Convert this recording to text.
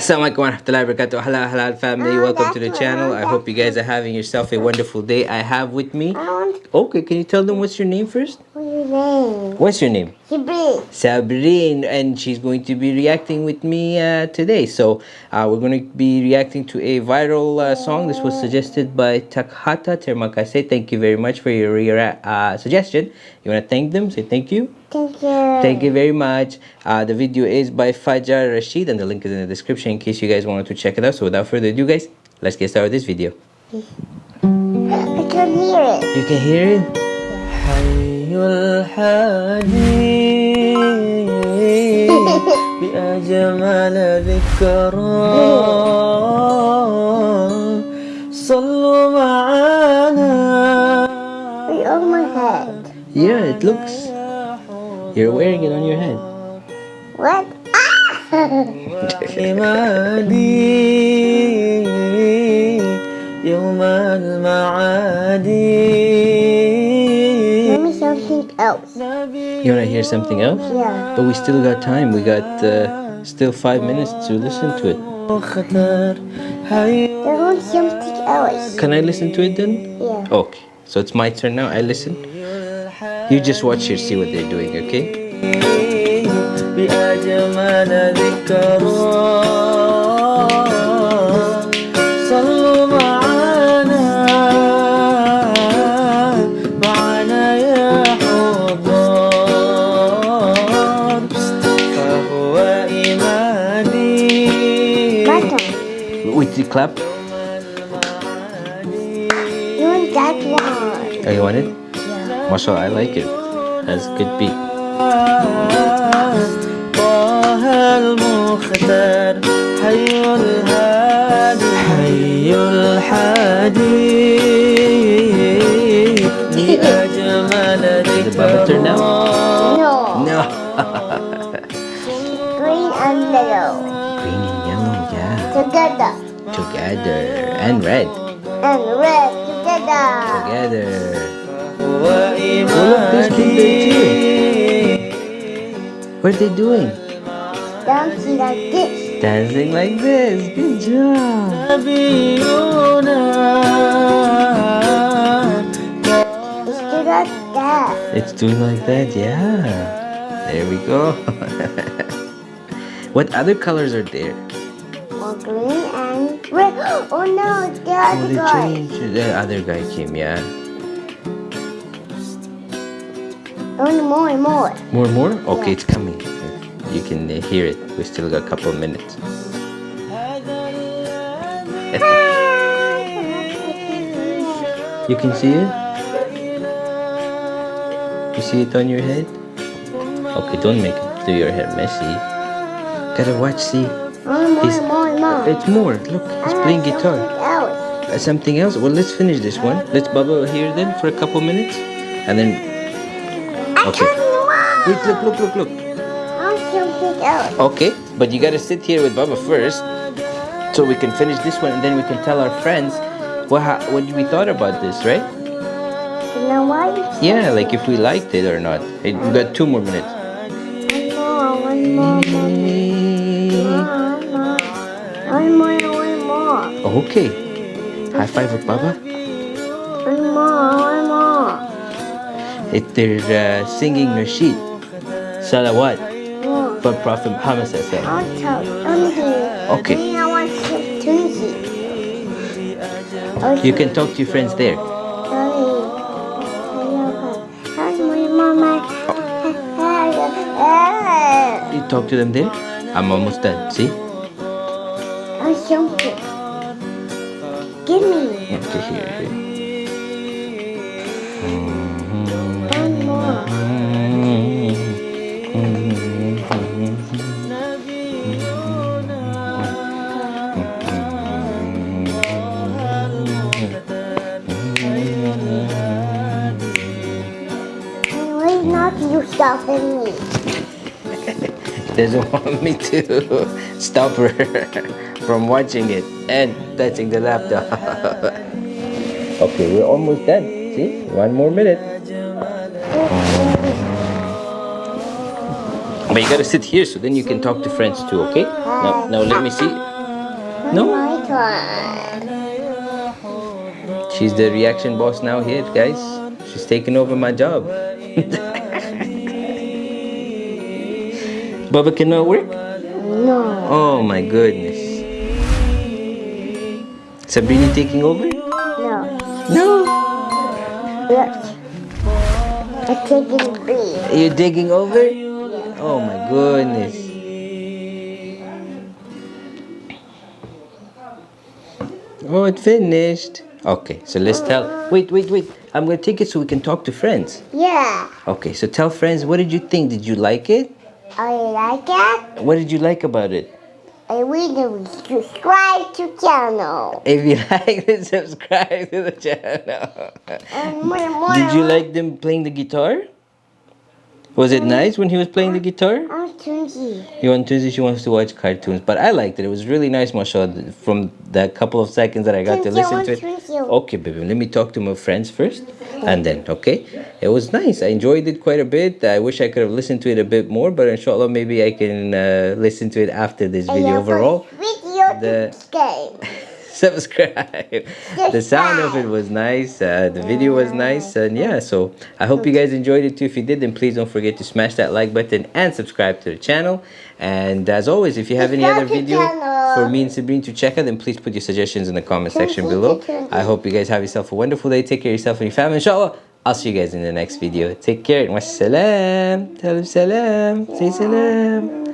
Assalamualaikum warahmatullahi wabarakatuh. Halal family, welcome to the channel. I hope you guys are having yourself a wonderful day. I have with me. Okay, can you tell them what's your name first? What's your name? What's your name? Jibril. Sabrine, and she's going to be reacting with me uh, today. So uh, we're going to be reacting to a viral uh, song. This was suggested by Takhata Termakase. Thank you very much for your uh, suggestion. You want to thank them? Say thank you. Thank you. Thank you very much. Uh, the video is by Fajar Rashid, and the link is in the description in case you guys wanted to check it out. So without further ado, guys, let's get started with this video. I can hear it. You can hear it? حي الحادي بأجمل ذكرى صلوا معانا It's on my head. Yeah, it looks. you're wearing it on your head. What? Ah! Let me something else. You wanna hear something else? Yeah. But we still got time. We got uh, still five minutes to listen to it. I want something else. Can I listen to it then? Yeah. Okay. So it's my turn now. I listen. You just watch and see what they're doing, okay? Wait, you clap? You want that one. Oh, you want it? Mashallah, I like it. Has a good beat. Is it Baba turn now? No. No. Green and yellow. Green and yellow, yeah. Together. Together. And red. And red together. Together. Oh, look, there's kid there too. What are they doing? Dancing like this. Dancing like this. Good job. It's still like that. It's doing like that, yeah. There we go. what other colors are there? More green and red. Oh no, the Oh, other they guy. changed. The other guy came, yeah. Oh, more, and more. More, and more? Okay, it's coming. You can uh, hear it. We still got a couple of minutes. You can see it? You see it on your head? Okay, don't make it do your hair messy. Gotta watch, see. More, more, He's- more, more. It's more. Look, he's playing guitar. Something else. Uh, something else? Well, let's finish this one. Let's bubble here then for a couple minutes. And then, Okay. wait, look, look, look, look. I want something else. Okay, but you gotta sit here with Baba first, so we can finish this one, and then we can tell our friends what ha- what we thought about this, right? You know what? Yeah, like if we liked it or not. Hey, we got two more minutes. One more, one more, one more. One more, one more. Okay. High five with Baba. If they're uh, singing Nasheed, Salawat, for Prophet Muhammad Sallallahu I'll tell on here. Okay. Then I want some Tunzi. You can talk to your friends there. You talk to them there. I'm almost done. See? something. Give me Okay, here, here. one more. Why not you stop me? doesn't want me to stop her from watching it and touching the laptop. okay, we're almost done. See? One more minute. But you gotta sit here so then you can talk to friends too, okay? Now, now let me see. No? My turn. She's the reaction boss now here, guys. She's taking over my job. Baba cannot work? No. Oh my goodness. Sabrina taking over? No. No. Look. I'm B. You're digging over? Oh my goodness. Oh, it finished. Okay, so let's tell. Wait, wait, wait. I'm gonna take it so we can talk to friends. Yeah. Okay, so tell friends what did you think? Did you like it? I like it. What did you like about it? I will subscribe to channel. If you like it, subscribe to the channel. And more, more. Did you like them playing the guitar? Was it nice when he was playing the guitar? I'm Tunji. You on Tuesday she wants to watch cartoons, but I liked it. It was really nice, mashallah. From that couple of seconds that I got to listen I to it. Okay, baby, let me talk to my friends first, and then okay. It was nice. I enjoyed it quite a bit. I wish I could have listened to it a bit more, but inshallah, maybe I can uh, listen to it after this video. Overall, Video the-. subscribe. the sound of it was nice. Uh, the video was nice, and yeah. So I hope you guys enjoyed it too. If you did, then please don't forget to smash that like button and subscribe to the channel. And as always, if you have any other video for me and Sabrine to check out, then please put your suggestions in the comment section below. I hope you guys have yourself a wonderful day. Take care of yourself and your family. Inshallah, I'll see you guys in the next video. Take care. Wassalam. Salam. Say salam.